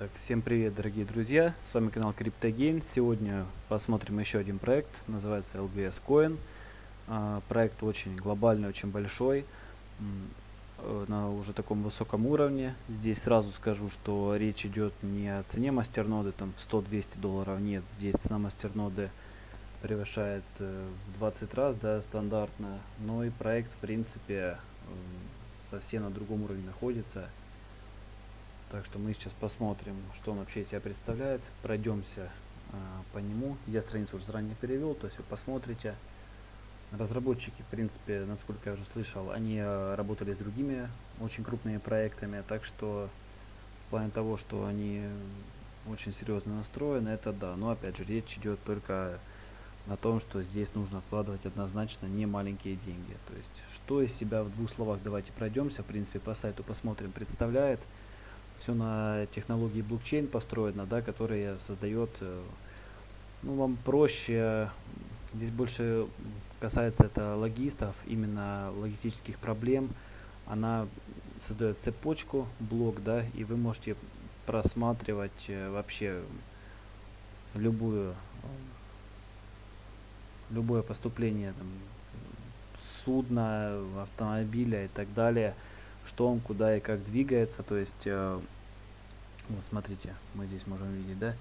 Так, всем привет, дорогие друзья! С вами канал CryptoGain. Сегодня посмотрим еще один проект, называется LBS Coin. А, проект очень глобальный, очень большой, на уже таком высоком уровне. Здесь сразу скажу, что речь идет не о цене мастерноды там в 100-200 долларов, нет, здесь цена мастерноды превышает э, в 20 раз, да, стандартно, но и проект, в принципе, совсем на другом уровне находится. Так что мы сейчас посмотрим, что он вообще из себя представляет. Пройдемся э, по нему. Я страницу уже заранее перевел, то есть вы посмотрите. Разработчики, в принципе, насколько я уже слышал, они э, работали с другими очень крупными проектами, так что в плане того, что они очень серьезно настроены, это да. Но опять же, речь идет только о том, что здесь нужно вкладывать однозначно не маленькие деньги. То есть, что из себя в двух словах давайте пройдемся, в принципе, по сайту посмотрим, представляет все на технологии блокчейн построено, да, которая создает, э, ну, вам проще, здесь больше касается это логистов, именно логистических проблем, она создает цепочку, блок, да, и вы можете просматривать э, вообще любую любое поступление там, судна, автомобиля и так далее – что он куда и как двигается. То есть, э, вот смотрите, мы здесь можем видеть, да,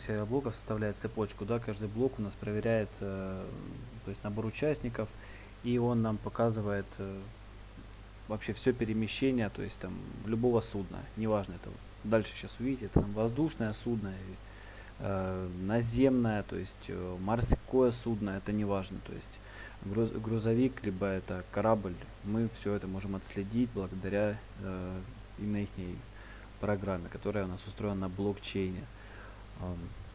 серия блоков составляет цепочку, да, каждый блок у нас проверяет, э, то есть набор участников, и он нам показывает э, вообще все перемещение, то есть там любого судна, неважно, это дальше сейчас увидите, это там воздушное судно, э, наземное, то есть э, морское судно, это неважно, то есть груз, грузовик, либо это корабль, мы все это можем отследить благодаря э, именно их программе, которая у нас устроена на блокчейне.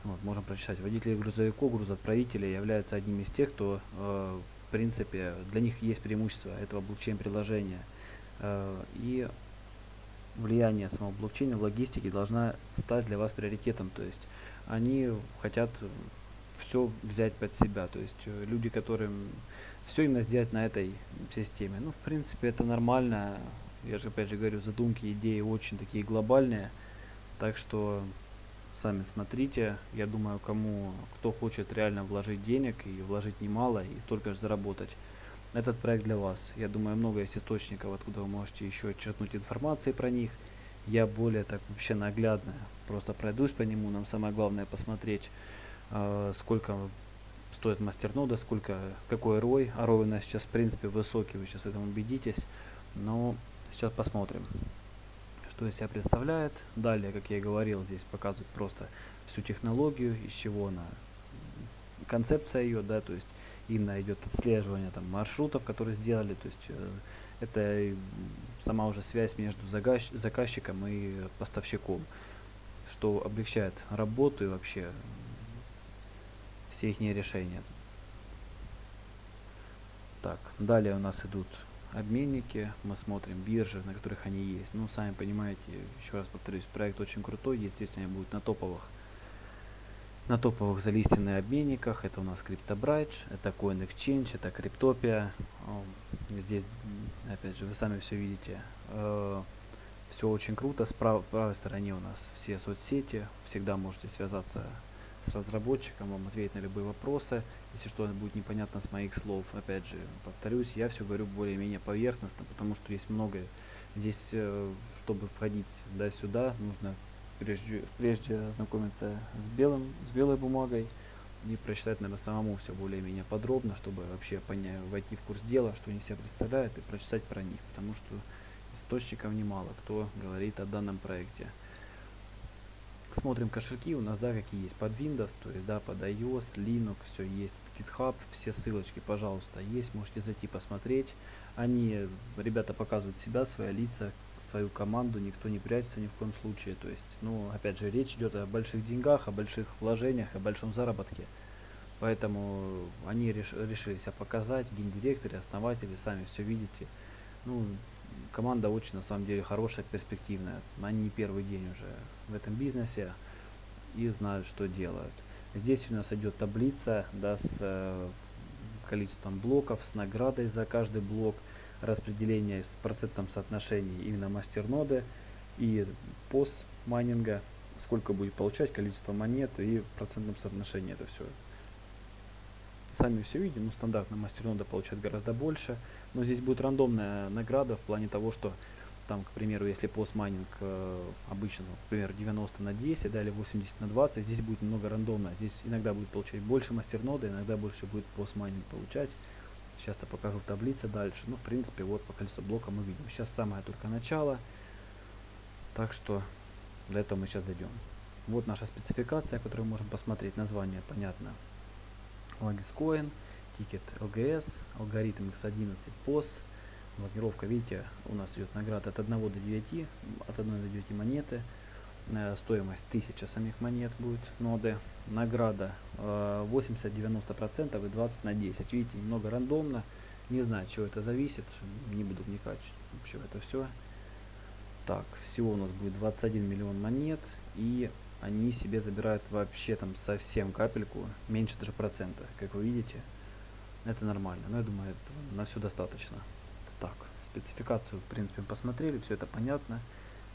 Вот, можем прочитать. Водители грузовиков, грузоотправители являются одними из тех, кто, э, в принципе, для них есть преимущество этого блокчейн-приложения. Э, и влияние самого блокчейна в логистике должна стать для вас приоритетом. То есть они хотят все взять под себя. То есть э, люди, которым все именно сделать на этой системе. Ну, в принципе, это нормально. Я же, опять же, говорю, задумки, идеи очень такие глобальные. Так что сами смотрите. Я думаю, кому, кто хочет реально вложить денег и вложить немало, и столько же заработать, этот проект для вас. Я думаю, много есть источников, откуда вы можете еще черпнуть информации про них. Я более так вообще наглядно просто пройдусь по нему. Нам самое главное посмотреть, э, сколько стоит мастернода, сколько, какой рой. А рой у нас сейчас в принципе высокий, вы сейчас в этом убедитесь. Но сейчас посмотрим, что из себя представляет. Далее, как я и говорил, здесь показывают просто всю технологию, из чего она, концепция ее, да, то есть именно идет отслеживание там маршрутов, которые сделали, то есть э, это сама уже связь между заказчиком и поставщиком, что облегчает работу и вообще все их решения. Так, далее у нас идут обменники, мы смотрим биржи, на которых они есть. Ну, сами понимаете, еще раз повторюсь, проект очень крутой, естественно, будет на топовых на топовых залистенных обменниках. Это у нас CryptoBridge, это CoinExchange, это Cryptopia. Здесь, опять же, вы сами все видите. Э, все очень круто. С прав правой стороне у нас все соцсети. Всегда можете связаться с разработчиком, вам ответить на любые вопросы. Если что-то будет непонятно с моих слов, опять же, повторюсь, я все говорю более-менее поверхностно, потому что есть многое. Здесь, э, чтобы входить да, сюда, нужно прежде, прежде ознакомиться с, белым, с белой бумагой и прочитать, наверное, самому все более-менее подробно, чтобы вообще понять, войти в курс дела, что они себя представляют, и прочитать про них, потому что источников немало, кто говорит о данном проекте смотрим кошельки у нас, да, какие есть под Windows, то есть, да, под iOS, Linux, все есть, GitHub, все ссылочки, пожалуйста, есть, можете зайти посмотреть. Они, ребята, показывают себя, свои лица, свою команду, никто не прячется ни в коем случае. То есть, ну, опять же, речь идет о больших деньгах, о больших вложениях, о большом заработке. Поэтому они реш решили себя показать, гендиректоры, основатели, сами все видите. Ну, команда очень на самом деле хорошая, перспективная. Они не первый день уже в этом бизнесе и знают, что делают. Здесь у нас идет таблица да, с э, количеством блоков, с наградой за каждый блок, распределение с процентом соотношений именно мастерноды. и пост майнинга, сколько будет получать, количество монет и в процентном соотношении это все. Сами все видим, ну стандартно мастернода получает гораздо больше, но здесь будет рандомная награда в плане того, что там, к примеру, если постмайнинг э, обычно, например, 90 на 10, да, или 80 на 20, здесь будет немного рандомно. Здесь иногда будет получать больше мастернода, иногда больше будет постмайнинг получать. Сейчас-то покажу в таблице дальше. Ну, в принципе, вот по количеству блока мы видим. Сейчас самое только начало. Так что до этого мы сейчас дойдем. Вот наша спецификация, которую мы можем посмотреть. Название понятно. Lagiscoin, тикет LGS, алгоритм X11, POS, блокировка, видите, у нас идет награда от 1 до 9, от 1 до 9 монеты, э, стоимость 1000 самих монет будет ноды, награда э, 80-90% и 20 на 10, видите, немного рандомно, не знаю, от чего это зависит, не буду вникать вообще в это все. Так, всего у нас будет 21 миллион монет, и они себе забирают вообще там совсем капельку, меньше даже процента, как вы видите. Это нормально, но я думаю, это на все достаточно. Так, спецификацию, в принципе, посмотрели, все это понятно.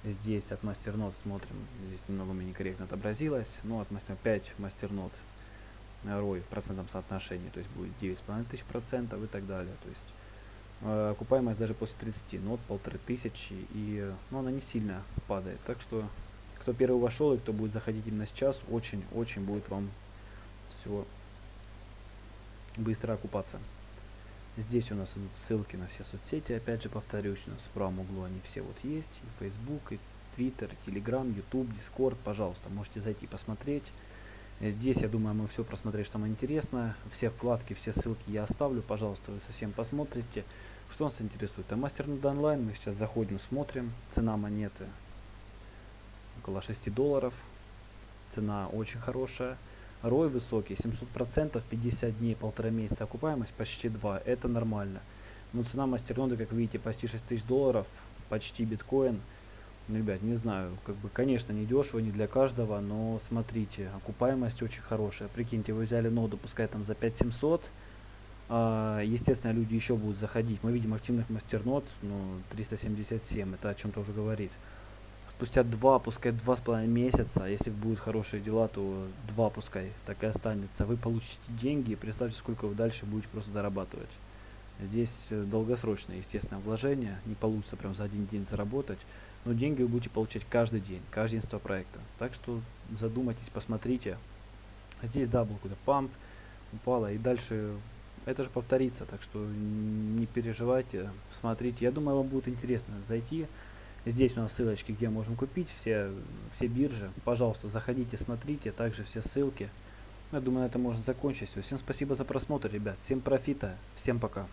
Здесь от мастернод смотрим, здесь немного меня некорректно отобразилось, но от мастер 5 мастернод ROI в процентном соотношении, то есть будет 9,5 тысяч процентов и так далее. То есть э, окупаемость даже после 30 нот полторы тысячи, и ну, она не сильно падает. Так что, кто первый вошел и кто будет заходить именно сейчас, очень-очень будет вам все быстро окупаться. Здесь у нас идут ссылки на все соцсети, опять же повторюсь, у нас в правом углу они все вот есть, и Facebook, и Twitter, Telegram, YouTube, Discord, пожалуйста, можете зайти посмотреть. Здесь, я думаю, мы все просмотреть, что вам интересно. Все вкладки, все ссылки я оставлю, пожалуйста, вы совсем посмотрите. Что нас интересует? А мастер над онлайн, мы сейчас заходим, смотрим. Цена монеты около 6 долларов. Цена очень хорошая. Рой высокий, 700%, 50 дней, полтора месяца, окупаемость почти 2, это нормально. Но цена мастерноды, как видите, почти 6 тысяч долларов, почти биткоин. Ну, ребят, не знаю, как бы, конечно, не дешево, не для каждого, но смотрите, окупаемость очень хорошая. Прикиньте, вы взяли ноду, пускай там за 5700, а, естественно, люди еще будут заходить. Мы видим активных мастернод, ну, 377, это о чем-то уже говорит спустя два, пускай два с половиной месяца, если будут хорошие дела, то два пускай так и останется. Вы получите деньги и представьте, сколько вы дальше будете просто зарабатывать. Здесь э, долгосрочное, естественно, вложение. Не получится прям за один день заработать. Но деньги вы будете получать каждый день, каждый день проекта. Так что задумайтесь, посмотрите. Здесь, да, был какой-то памп, упало. И дальше это же повторится. Так что не переживайте, смотрите. Я думаю, вам будет интересно зайти. Здесь у нас ссылочки, где можем купить все, все биржи. Пожалуйста, заходите, смотрите, также все ссылки. Я думаю, на этом можно закончить. Все. Всем спасибо за просмотр, ребят. Всем профита. Всем пока.